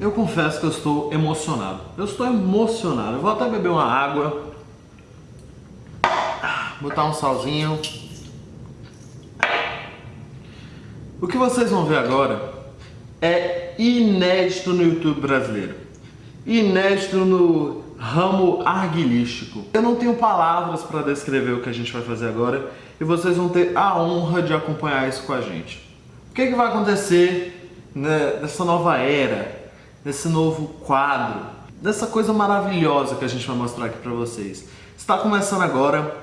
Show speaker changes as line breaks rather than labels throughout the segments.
Eu confesso que eu estou emocionado. Eu estou emocionado. Eu vou até beber uma água. Botar um salzinho. O que vocês vão ver agora é inédito no YouTube brasileiro. Inédito no ramo arguilístico. Eu não tenho palavras para descrever o que a gente vai fazer agora e vocês vão ter a honra de acompanhar isso com a gente. O que, que vai acontecer né, nessa nova era, nesse novo quadro, dessa coisa maravilhosa que a gente vai mostrar aqui para vocês? Está começando agora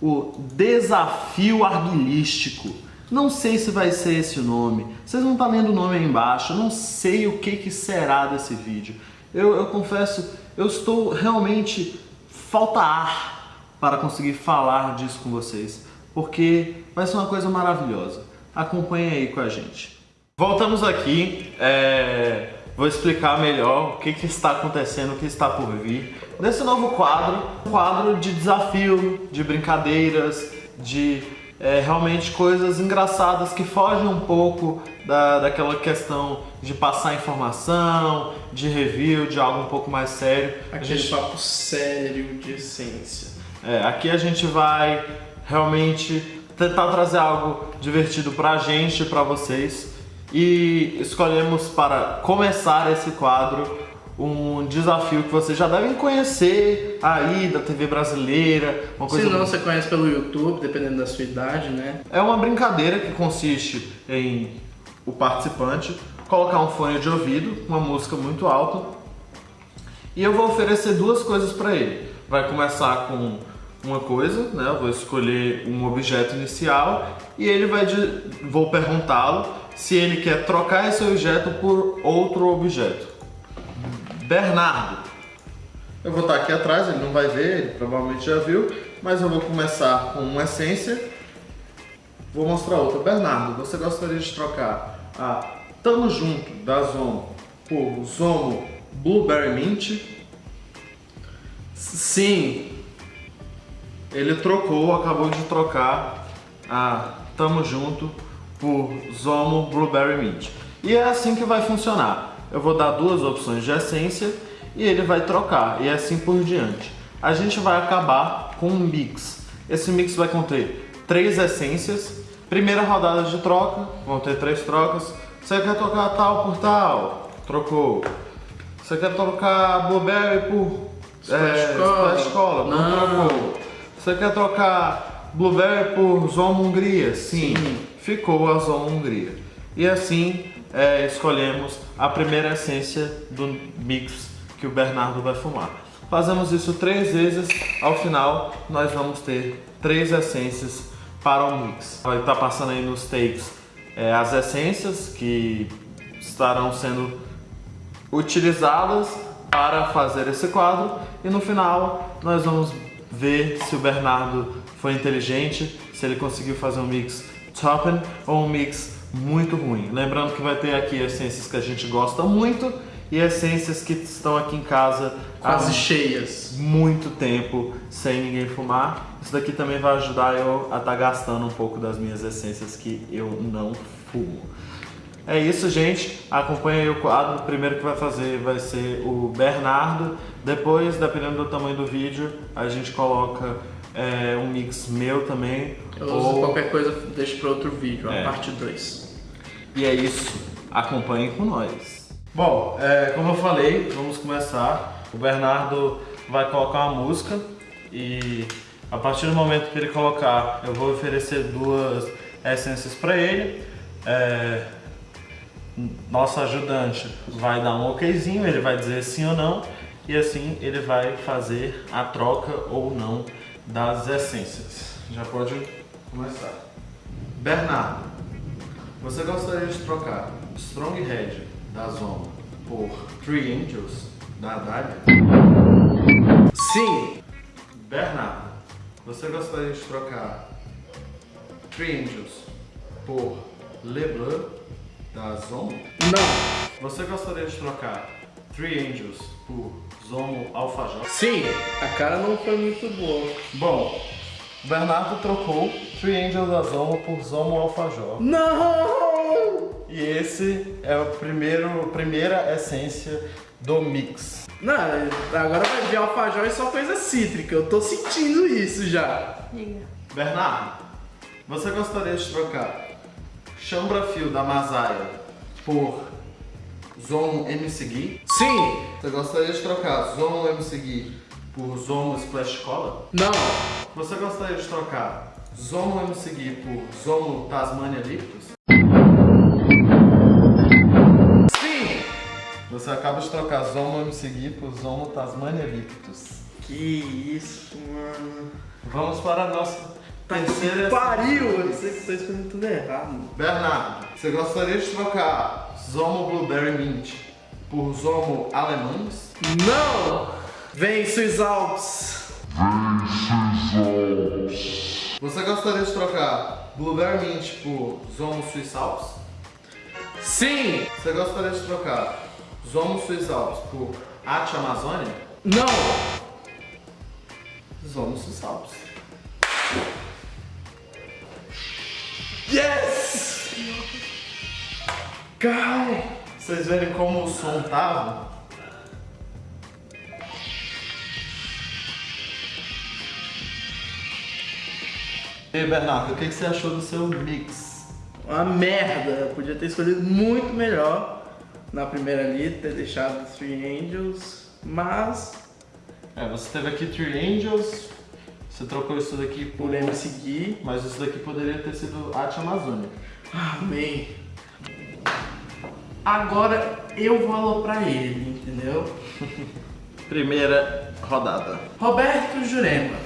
o Desafio Arguilístico. Não sei se vai ser esse o nome, vocês não estão lendo o nome aí embaixo, eu não sei o que, que será desse vídeo. Eu, eu confesso, eu estou realmente falta ar para conseguir falar disso com vocês, porque vai ser uma coisa maravilhosa. Acompanhe aí com a gente. Voltamos aqui, é... vou explicar melhor o que, que está acontecendo, o que está por vir. Nesse novo quadro, um quadro de desafio, de brincadeiras, de é, realmente coisas engraçadas que fogem um pouco da, daquela questão de passar informação, de review, de algo um pouco mais sério.
Aquele gente... papo sério de essência.
É, aqui a gente vai realmente tentar trazer algo divertido pra gente, pra vocês. E escolhemos para começar esse quadro um desafio que vocês já devem conhecer aí da TV brasileira.
Uma coisa Se não, você conhece pelo YouTube, dependendo da sua idade, né?
É uma brincadeira que consiste em o participante colocar um fone de ouvido, uma música muito alta, e eu vou oferecer duas coisas para ele. Vai começar com uma coisa, né? Eu vou escolher um objeto inicial e ele vai de... vou perguntá-lo se ele quer trocar esse objeto por outro objeto. Bernardo. Eu vou estar aqui atrás, ele não vai ver, ele provavelmente já viu, mas eu vou começar com uma essência. Vou mostrar outra. Bernardo, você gostaria de trocar a Tamo Junto da Zomo por Zomo Blueberry Mint? Sim, ele trocou, acabou de trocar a Tamo Junto por Zomo Blueberry Mint. E é assim que vai funcionar eu vou dar duas opções de essência e ele vai trocar e assim por diante. A gente vai acabar com um mix. Esse mix vai conter três essências. Primeira rodada de troca, vão ter três trocas. Você quer trocar tal por tal? Trocou. Você quer trocar Blueberry por é, Escola? Não, trocou. Você quer trocar Blueberry por Zoma Hungria? Sim. Sim. Ficou a Zoma Hungria. E assim é, escolhemos a primeira essência do mix que o Bernardo vai fumar. Fazemos isso três vezes, ao final nós vamos ter três essências para o mix. Vai estar passando aí nos takes é, as essências que estarão sendo utilizadas para fazer esse quadro e no final nós vamos ver se o Bernardo foi inteligente, se ele conseguiu fazer um mix toppen ou um mix muito ruim. Lembrando que vai ter aqui essências que a gente gosta muito e essências que estão aqui em casa
quase cheias.
Muito tempo sem ninguém fumar. Isso daqui também vai ajudar eu a estar tá gastando um pouco das minhas essências que eu não fumo. É isso, gente. Acompanha aí o quadro. O primeiro que vai fazer vai ser o Bernardo. Depois, dependendo do tamanho do vídeo, a gente coloca é, um mix meu também.
Eu ou... qualquer coisa, deixa para outro vídeo, é. a parte 2.
E é isso, acompanhem com nós. Bom, é, como eu falei, vamos começar. O Bernardo vai colocar uma música e a partir do momento que ele colocar, eu vou oferecer duas essências para ele. É, nosso ajudante vai dar um okzinho, ele vai dizer sim ou não e assim ele vai fazer a troca ou não das essências. Já pode começar. Bernardo, você gostaria de trocar Strong Head da Zoma por Three Angels da Dália?
Sim!
Bernardo, você gostaria de trocar Three Angels por LeBlanc da Zomo?
Não!
Você gostaria de trocar Three Angels por Zomo Alfajor?
Sim! A cara não foi muito boa.
Bom, Bernardo trocou Three Angels da Zomo por Zomo Alfajor.
Não!
e esse é o primeiro, primeira essência do mix.
Não, agora vai vir alfajor e só coisa cítrica. Eu tô sentindo isso já.
Diga.
Bernardo, você gostaria de trocar Chambra Fio da Masaia por Zomo MC Gui?
Sim.
Você gostaria de trocar Zomo MC Gui por Zomo Splash Cola?
Não.
Você gostaria de trocar Zomo MC Gui por Zomo Tasmania Lictus?
Sim.
Você acaba de trocar Zomo MC Gui por Zomo Tasmania Lictus.
Que isso, mano.
Vamos para a nossa terceira
Pariu! Eu sei que tô escolhendo tudo errado.
Bernardo, você gostaria de trocar Zomo Blueberry Mint por Zomo Alemães?
Não! Vem, Swiss Alps.
Você gostaria de trocar Blueberry Mint por Zomo Swiss Alps?
Sim.
Você gostaria de trocar Zomo Swiss Alps por Ate Amazônia?
Não.
Zomo Swiss Alps.
Yes! Cai.
Vocês verem como o som tava? E aí, Bernardo, o que que você achou do seu mix?
Uma merda. Eu podia ter escolhido muito melhor na primeira ali, ter deixado Three Angels, mas
É, você teve aqui Three Angels, você trocou isso daqui por
MC Gui.
Mas isso daqui poderia ter sido Arte Amazônia.
Amém. Agora eu vou aloprar ele, entendeu?
Primeira rodada.
Roberto Jurema,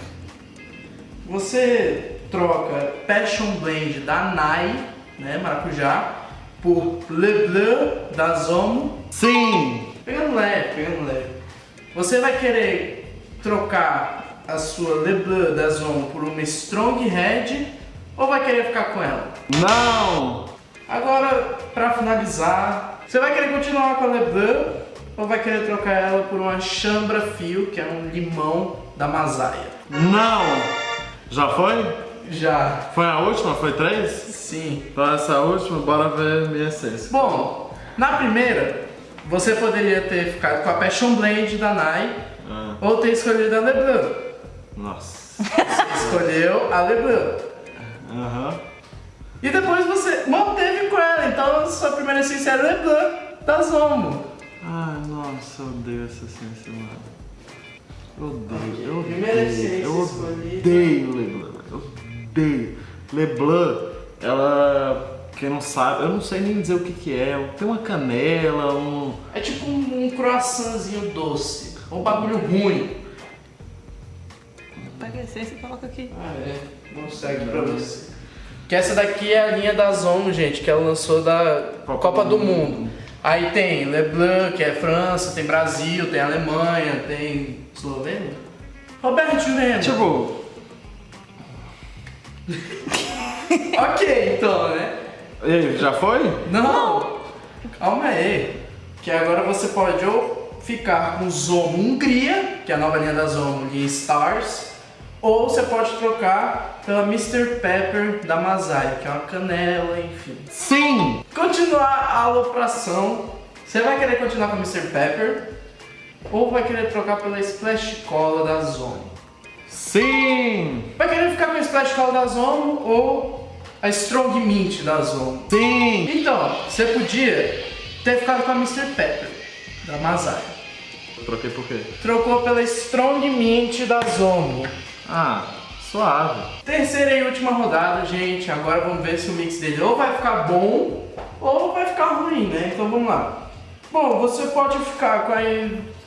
você troca Passion Blend da Nai, né, maracujá, por Le Bleu da Zomo.
Sim!
Pegando leve, pegando leve. Você vai querer trocar a sua Le Bleu da Zomo por uma Strong Red ou vai querer ficar com ela?
Não!
Agora, pra finalizar, você vai querer continuar com a Le Bleu ou vai querer trocar ela por uma Chambra Fio, que é um limão da Masaia?
Não! Já foi?
Já.
Foi a última? Foi três?
Sim.
Então essa última, bora ver minha essência.
Bom, na primeira, você poderia ter ficado com a Passion Blend da Nai
Ah,
ou ter escolhido a Le Bleu.
Nossa.
Escolheu a Le Bleu.
Aham.
E depois você manteve com ela, então sua primeira essência é Le Bleu da Zomo.
Ai, nossa, eu odeio essa essência, mano. Eu odeio, eu odeio.
Primeira essência
eu odeio Leblanc. Eu odeio. Leblanc, ela. Quem não sabe, eu não sei nem dizer o que que é. Tem uma canela, um.
É tipo um, um croissantzinho doce. Um bagulho ruim.
Essência e coloca aqui.
Ah, é. Não segue pra você. Que essa daqui é a linha da Zomo, gente, que ela lançou da Copa, do Mundo. Aí tem Leblanc, que é França, tem Brasil, tem Alemanha, tem Eslovênia. Roberto Jurema.
Tipo,
ok, então, né?
e aí, já foi?
Não! Calma aí. Que agora você pode ou ficar com Zomo Hungria, que é a nova linha da Zomo, linha Stars, ou você pode trocar pela Mr. Pepper da Masai, que é uma canela, enfim.
Sim!
Continuar a alopração, você vai querer continuar com a Mr. Pepper, ou vai querer trocar pela Splash Cola da Zomo.
Sim!
Vai querer ficar com a Splash Cola da Zomo ou a Strong Mint da Zomo?
Sim!
Então, você podia ter ficado com a Mr. Pepper, da Masai.
Troquei por quê?
Trocou pela Strong Mint da Zomo.
Ah, suave.
Terceira e última rodada, gente. Agora vamos ver se o mix dele ou vai ficar bom ou vai ficar ruim, né? Então vamos lá. Bom, você pode ficar com a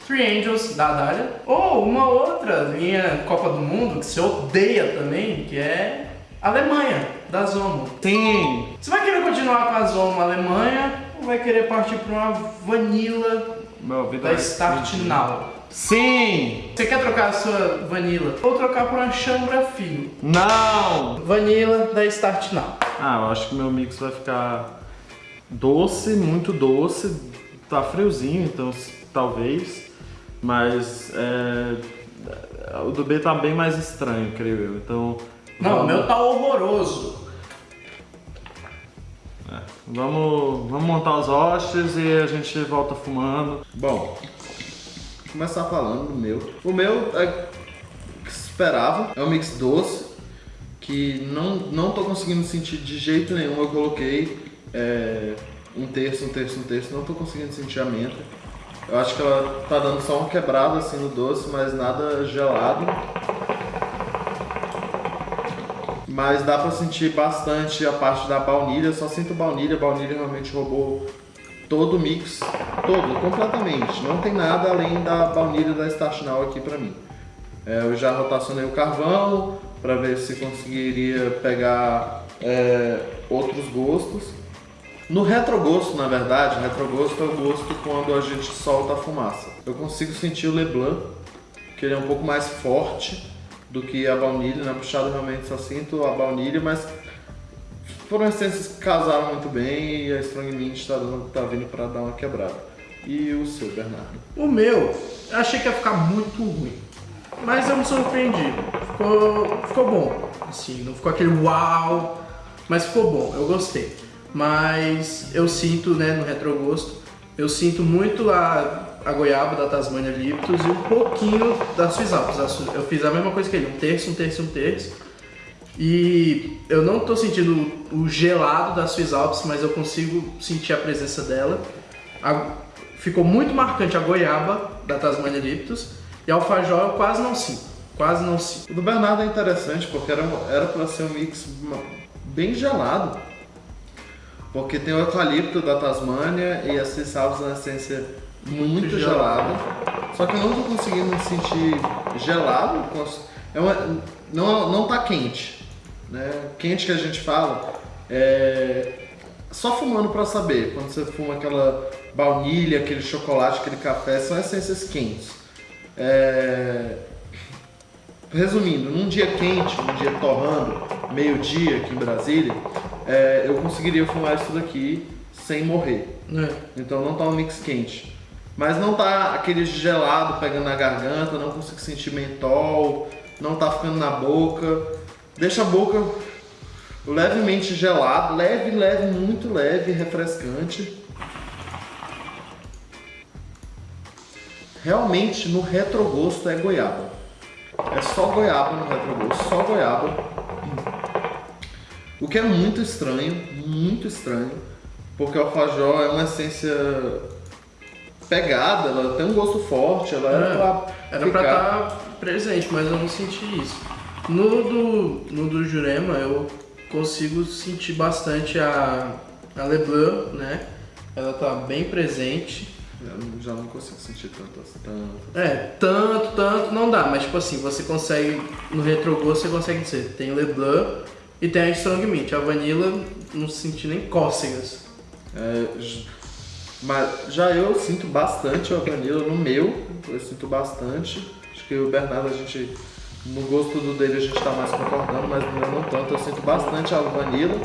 Three Angels da Dália ou uma outra linha Copa do Mundo que você odeia também, que é Alemanha, da Zomo.
Sim!
Você vai querer continuar com a Zomo Alemanha ou vai querer partir para uma Vanilla
Meu
da Start. Now?
Sim!
Você quer trocar a sua Vanilla ou trocar por uma Chambra Fio?
Não!
Vanilla da Start Now.
Ah, eu acho que meu mix vai ficar doce, muito doce. Tá friozinho, então talvez. Mas é, o do B tá bem mais estranho, creio eu. Então.
Não, o meu tá horroroso.
É. Vamos, vamos montar os hostes e a gente volta fumando. Bom, vou começar falando do meu. O meu é que esperava, é um mix doce, que não, não tô conseguindo sentir de jeito nenhum. Eu coloquei é, um terço, um terço, um terço, não tô conseguindo sentir a menta. Eu acho que ela tá dando só um quebrado assim no doce, mas nada gelado. Mas dá pra sentir bastante a parte da baunilha, só sinto baunilha, a baunilha realmente roubou todo o mix, todo, completamente. Não tem nada além da baunilha da Start Now aqui pra mim. É, eu já rotacionei o carvão para ver se conseguiria pegar é, outros gostos. No retrogosto, na verdade, retrogosto é o gosto quando a gente solta a fumaça. Eu consigo sentir o Leblanc, que ele é um pouco mais forte do que a baunilha, na puxada realmente só sinto a baunilha, mas foram essências que casaram muito bem e a Strong Mint está tá vindo para dar uma quebrada. E o seu, Bernardo?
O meu, eu achei que ia ficar muito ruim, mas eu me surpreendi. Ficou, ficou bom, assim, não ficou aquele uau, mas ficou bom, eu gostei. Mas eu sinto, né, no retrogosto, eu sinto muito a a goiaba da Tasmania Liptus e um pouquinho da Swiss Alps. Eu fiz a mesma coisa que ele, um terço, um terço, um terço. E eu não estou sentindo o gelado da Swiss Alps, mas eu consigo sentir a presença dela. A, ficou muito marcante a goiaba da Tasmania Liptus e a alfajor eu quase não sinto, quase não sinto.
O do Bernardo é interessante porque era para ser um mix bem gelado, porque tem o eucalipto da Tasmania e a Swiss Alps na essência muito gelado. Só que eu não tô conseguindo me sentir gelado. É uma, não, não tá quente. Né? Quente que a gente fala é só fumando para saber. Quando você fuma aquela baunilha, aquele chocolate, aquele café, são essências quentes. É... Resumindo, num dia quente, num dia torrando, meio-dia aqui em Brasília, é, eu conseguiria fumar isso daqui sem morrer. É. Então não tá um mix quente. Mas não tá aquele gelado pegando na garganta, não consigo sentir mentol, não tá ficando na boca. Deixa a boca levemente gelado, leve, leve, muito leve, refrescante. Realmente no retrogosto é goiaba. É só goiaba no retrogosto, só goiaba. O que é muito estranho, muito estranho, porque o alfajor é uma essência pegada, ela tem um gosto forte, ela era é, pra
Era ficar... pra estar tá presente, mas eu não senti isso. No do, no do Jurema eu consigo sentir bastante a, a Leblanc, né? Ela tá bem presente.
Eu já não consigo sentir tanto, tanto.
É, tanto, tanto não dá, mas tipo assim, você consegue, no retrogosto você consegue dizer, tem Leblanc e tem a Strong Mint. A vanilla não senti nem cócegas.
É, mas já eu sinto bastante a vanilla no meu, eu sinto bastante. Acho que o Bernardo, a gente, no gosto do dele a gente tá mais concordando, mas no meu não tanto. Eu sinto bastante a vanilla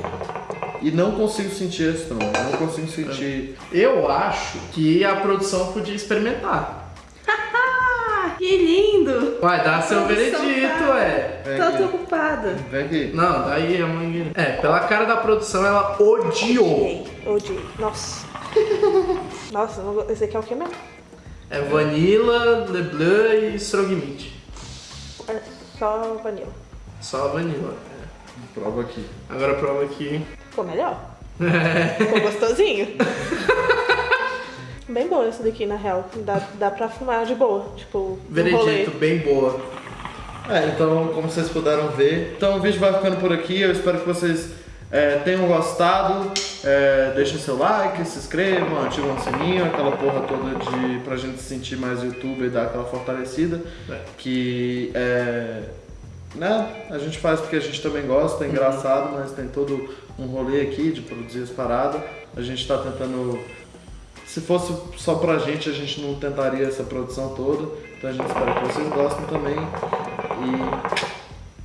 e não consigo sentir a strong, não consigo sentir...
Eu acho que a produção podia experimentar.
Que lindo!
Vai, dá seu veredito, tá... ué.
Tô ocupada.
Vem aqui.
Não, daí a mãe... É, pela cara da produção, ela odiou.
Odiei, odiei. Nossa. Nossa, esse aqui é o que mesmo?
É vanilla, Leblanc e Strogmeat.
É só vanilla.
Só vanilla, é.
Prova aqui.
Agora prova aqui.
Ficou melhor. Ficou gostosinho. bem boa esse daqui, na real. Dá, dá pra fumar de boa. Tipo,
Veredito, bem boa.
É, então, como vocês puderam ver, então o vídeo vai ficando por aqui. Eu espero que vocês é, tenham gostado, é, deixem seu like, se inscrevam, ativam o sininho, aquela porra toda de, pra gente se sentir mais YouTube e dar aquela fortalecida. É. Que é, né, a gente faz porque a gente também gosta, é uhum. engraçado, mas tem todo um rolê aqui de produzir as paradas. A gente tá tentando. Se fosse só pra gente, a gente não tentaria essa produção toda. Então a gente espera que vocês gostem também.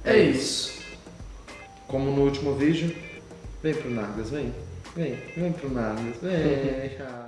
E é isso. Como no último vídeo, Vem pro Nargas, vem. Vem, vem pro Nargas, vem.